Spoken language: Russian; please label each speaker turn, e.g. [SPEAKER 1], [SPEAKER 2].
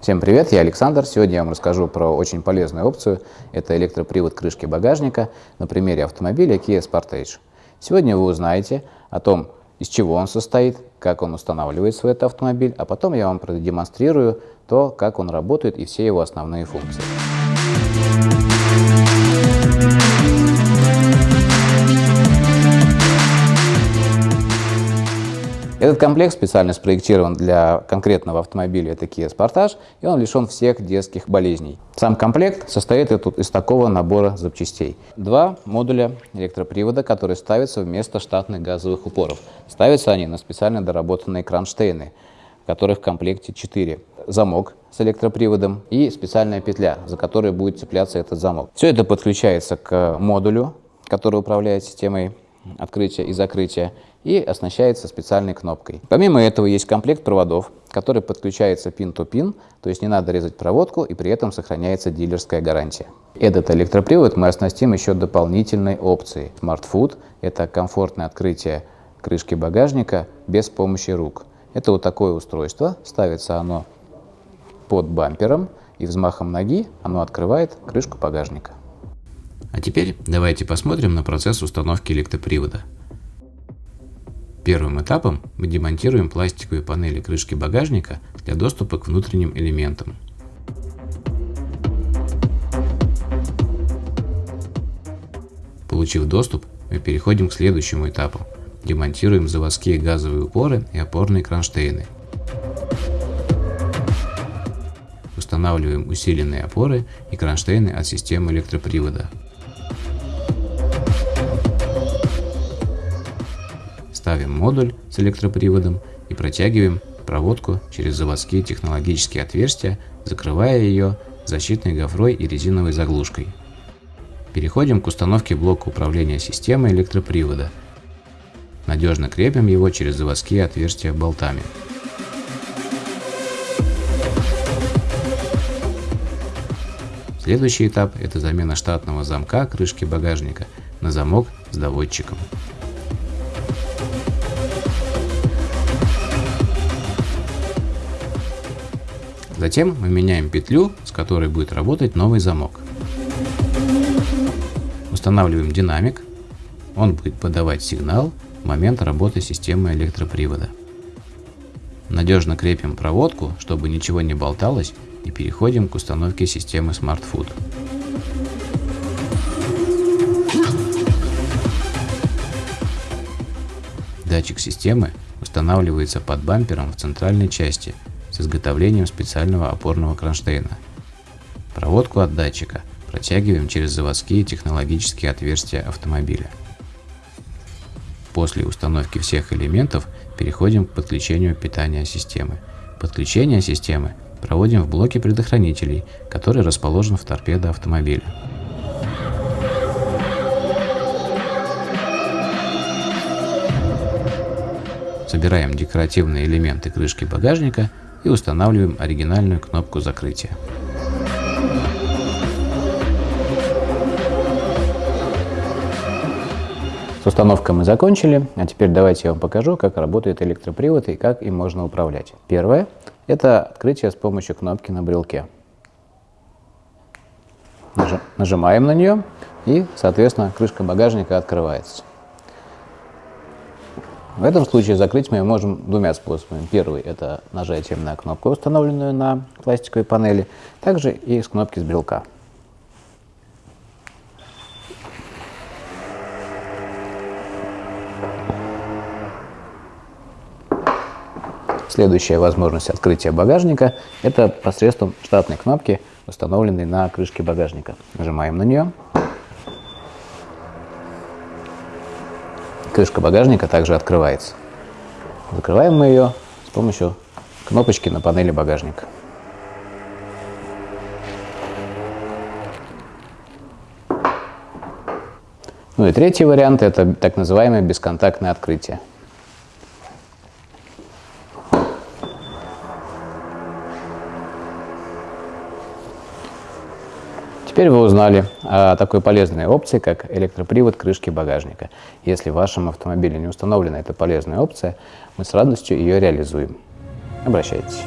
[SPEAKER 1] Всем привет, я Александр. Сегодня я вам расскажу про очень полезную опцию. Это электропривод крышки багажника на примере автомобиля Kia Sportage. Сегодня вы узнаете о том, из чего он состоит, как он устанавливается в этот автомобиль, а потом я вам продемонстрирую то, как он работает и все его основные функции. Этот комплект специально спроектирован для конкретного автомобиля, это Kia Sportage, и он лишен всех детских болезней. Сам комплект состоит из такого набора запчастей. Два модуля электропривода, которые ставятся вместо штатных газовых упоров. Ставятся они на специально доработанные кронштейны, которых в комплекте 4. Замок с электроприводом и специальная петля, за которой будет цепляться этот замок. Все это подключается к модулю, который управляет системой открытия и закрытия и оснащается специальной кнопкой. Помимо этого есть комплект проводов, который подключается пин-то-пин, то есть не надо резать проводку и при этом сохраняется дилерская гарантия. Этот электропривод мы оснастим еще дополнительной опцией. Smart Food – это комфортное открытие крышки багажника без помощи рук. Это вот такое устройство, ставится оно под бампером и взмахом ноги оно открывает крышку багажника.
[SPEAKER 2] А теперь давайте посмотрим на процесс установки электропривода. Первым этапом мы демонтируем пластиковые панели крышки багажника для доступа к внутренним элементам. Получив доступ, мы переходим к следующему этапу. Демонтируем заводские газовые упоры и опорные кронштейны. Устанавливаем усиленные опоры и кронштейны от системы электропривода. Ставим модуль с электроприводом и протягиваем проводку через заводские технологические отверстия, закрывая ее защитной гофрой и резиновой заглушкой. Переходим к установке блока управления системой электропривода. Надежно крепим его через заводские отверстия болтами. Следующий этап – это замена штатного замка крышки багажника на замок с доводчиком. Затем мы меняем петлю, с которой будет работать новый замок. Устанавливаем динамик. Он будет подавать сигнал в момент работы системы электропривода. Надежно крепим проводку, чтобы ничего не болталось, и переходим к установке системы Smart Food. Датчик системы устанавливается под бампером в центральной части – с изготовлением специального опорного кронштейна. Проводку от датчика протягиваем через заводские технологические отверстия автомобиля. После установки всех элементов переходим к подключению питания системы. Подключение системы проводим в блоке предохранителей, который расположен в торпедо автомобиля. Собираем декоративные элементы крышки багажника и устанавливаем оригинальную кнопку закрытия.
[SPEAKER 1] С установкой мы закончили, а теперь давайте я вам покажу, как работает электропривод и как им можно управлять. Первое – это открытие с помощью кнопки на брелке. Нажимаем на нее и, соответственно, крышка багажника открывается. В этом случае закрыть мы можем двумя способами. Первый – это нажатием на кнопку, установленную на пластиковой панели, также и с кнопки с брелка. Следующая возможность открытия багажника – это посредством штатной кнопки, установленной на крышке багажника. Нажимаем на нее. Крышка багажника также открывается. Закрываем мы ее с помощью кнопочки на панели багажника. Ну и третий вариант – это так называемое бесконтактное открытие. Теперь вы узнали о такой полезной опции, как электропривод крышки багажника. Если в вашем автомобиле не установлена эта полезная опция, мы с радостью ее реализуем. Обращайтесь.